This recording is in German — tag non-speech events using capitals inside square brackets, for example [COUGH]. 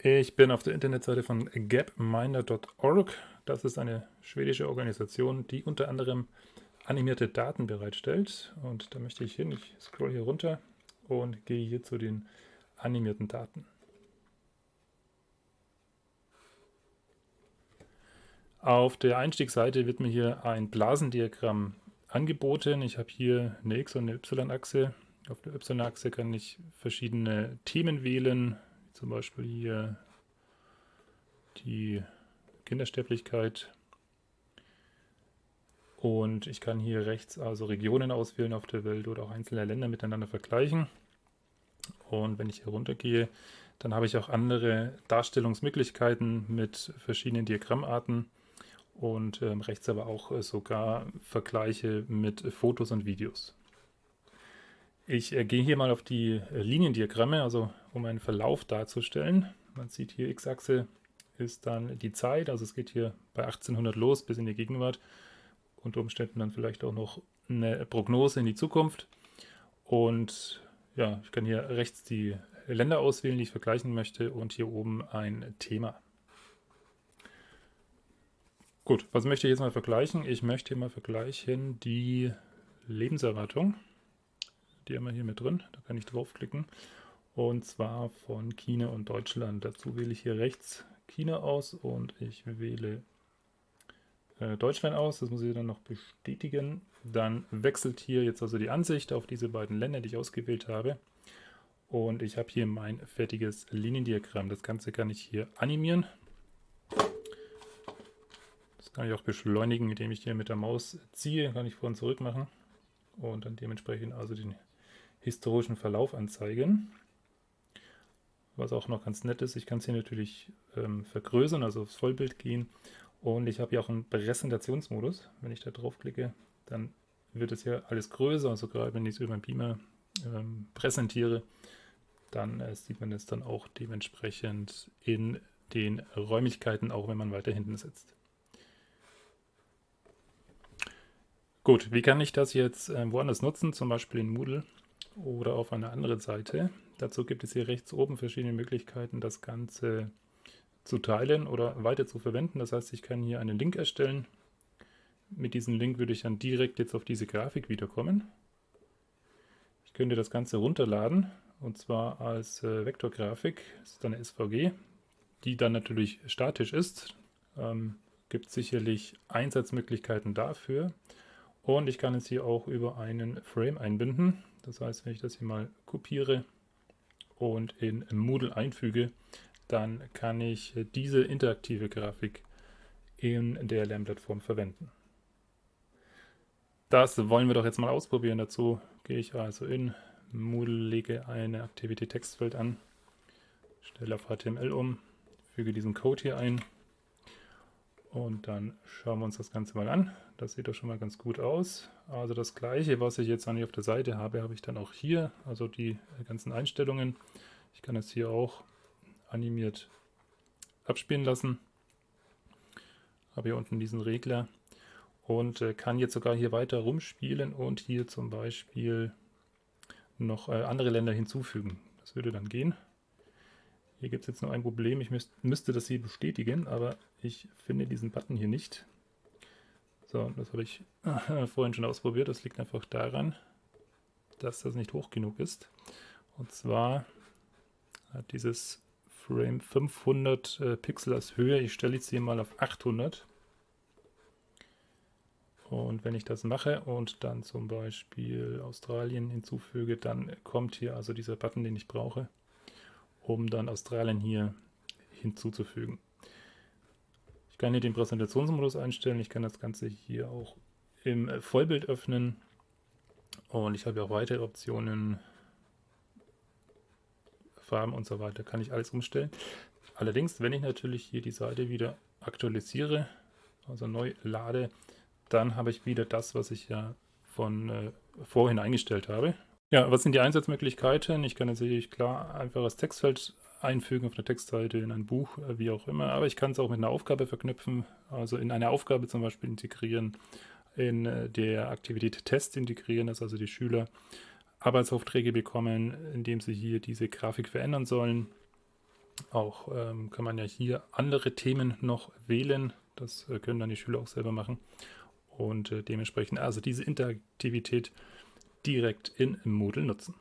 Ich bin auf der Internetseite von gapminder.org. Das ist eine schwedische Organisation, die unter anderem animierte Daten bereitstellt. Und da möchte ich hin. Ich scroll hier runter und gehe hier zu den animierten Daten. Auf der Einstiegsseite wird mir hier ein Blasendiagramm angeboten. Ich habe hier eine X- und eine Y-Achse. Auf der Y-Achse kann ich verschiedene Themen wählen, zum Beispiel hier die Kindersterblichkeit. Und ich kann hier rechts also Regionen auswählen auf der Welt oder auch einzelne Länder miteinander vergleichen. Und wenn ich hier runter gehe, dann habe ich auch andere Darstellungsmöglichkeiten mit verschiedenen Diagrammarten und ähm, rechts aber auch äh, sogar Vergleiche mit Fotos und Videos. Ich äh, gehe hier mal auf die äh, Liniendiagramme, also um einen Verlauf darzustellen. Man sieht hier, x-Achse ist dann die Zeit, also es geht hier bei 1800 los bis in die Gegenwart. Unter Umständen dann vielleicht auch noch eine Prognose in die Zukunft. Und ja, ich kann hier rechts die Länder auswählen, die ich vergleichen möchte und hier oben ein Thema. Gut, was möchte ich jetzt mal vergleichen? Ich möchte mal vergleichen die Lebenserwartung. Die haben wir hier mit drin. Da kann ich draufklicken. Und zwar von China und Deutschland. Dazu wähle ich hier rechts China aus und ich wähle äh, Deutschland aus. Das muss ich dann noch bestätigen. Dann wechselt hier jetzt also die Ansicht auf diese beiden Länder, die ich ausgewählt habe. Und ich habe hier mein fertiges Liniendiagramm. Das Ganze kann ich hier animieren. Das kann ich auch beschleunigen, indem ich hier mit der Maus ziehe. Kann ich vor und zurück machen. Und dann dementsprechend also den historischen Verlauf anzeigen. Was auch noch ganz nett ist, ich kann es hier natürlich ähm, vergrößern, also aufs Vollbild gehen. Und ich habe hier auch einen Präsentationsmodus. Wenn ich da draufklicke, dann wird es hier alles größer. Also gerade wenn ich es über den Beamer ähm, präsentiere, dann äh, sieht man es dann auch dementsprechend in den Räumlichkeiten, auch wenn man weiter hinten sitzt. Gut, wie kann ich das jetzt äh, woanders nutzen, zum Beispiel in Moodle? Oder auf einer anderen Seite. Dazu gibt es hier rechts oben verschiedene Möglichkeiten, das Ganze zu teilen oder weiter zu verwenden. Das heißt, ich kann hier einen Link erstellen. Mit diesem Link würde ich dann direkt jetzt auf diese Grafik wiederkommen. Ich könnte das Ganze runterladen und zwar als äh, Vektorgrafik. Das ist eine SVG, die dann natürlich statisch ist. Ähm, gibt sicherlich Einsatzmöglichkeiten dafür. Und ich kann es hier auch über einen Frame einbinden. Das heißt, wenn ich das hier mal kopiere und in Moodle einfüge, dann kann ich diese interaktive Grafik in der Lernplattform verwenden. Das wollen wir doch jetzt mal ausprobieren. Dazu gehe ich also in Moodle, lege eine Aktivität Textfeld an, stelle auf HTML um, füge diesen Code hier ein und dann schauen wir uns das Ganze mal an. Das sieht doch schon mal ganz gut aus. Also das gleiche, was ich jetzt hier auf der Seite habe, habe ich dann auch hier. Also die ganzen Einstellungen. Ich kann es hier auch animiert abspielen lassen. Habe hier unten diesen Regler und äh, kann jetzt sogar hier weiter rumspielen und hier zum Beispiel noch äh, andere Länder hinzufügen. Das würde dann gehen. Hier gibt es jetzt nur ein Problem. Ich müsst, müsste das hier bestätigen, aber ich finde diesen Button hier nicht. So, das habe ich äh, [LAUGHS] vorhin schon ausprobiert. Das liegt einfach daran, dass das nicht hoch genug ist. Und zwar hat dieses Frame 500 äh, Pixel als Höhe. Ich stelle jetzt hier mal auf 800. Und wenn ich das mache und dann zum Beispiel Australien hinzufüge, dann kommt hier also dieser Button, den ich brauche um dann Australien hier hinzuzufügen. Ich kann hier den Präsentationsmodus einstellen, ich kann das Ganze hier auch im Vollbild öffnen und ich habe auch weitere Optionen, Farben und so weiter, kann ich alles umstellen. Allerdings, wenn ich natürlich hier die Seite wieder aktualisiere, also neu lade, dann habe ich wieder das, was ich ja von äh, vorhin eingestellt habe. Ja, was sind die Einsatzmöglichkeiten? Ich kann natürlich klar einfach das Textfeld einfügen auf der Textseite in ein Buch, äh, wie auch immer, aber ich kann es auch mit einer Aufgabe verknüpfen, also in eine Aufgabe zum Beispiel integrieren, in äh, der Aktivität Test integrieren, dass also die Schüler Arbeitsaufträge bekommen, indem sie hier diese Grafik verändern sollen. Auch ähm, kann man ja hier andere Themen noch wählen. Das äh, können dann die Schüler auch selber machen. Und äh, dementsprechend also diese Interaktivität direkt in Moodle nutzen.